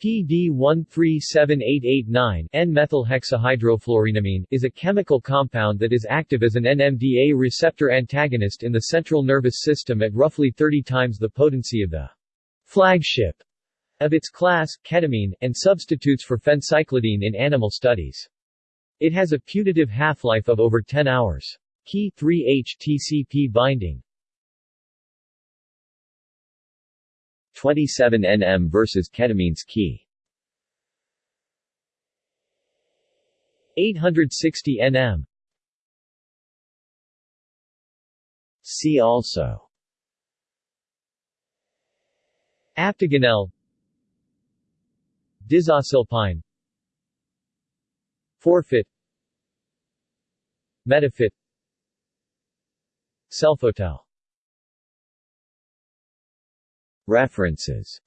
PD 137889 N-methylhexahydrofluorenamine is a chemical compound that is active as an NMDA receptor antagonist in the central nervous system at roughly 30 times the potency of the flagship of its class, ketamine, and substitutes for phencyclidine in animal studies. It has a putative half-life of over 10 hours. Key 3-HTCP binding 27 nm versus ketamine's key. 860 nm See also. Aptiganel Dizocilpine Fourphit. Metaphit Selfotel References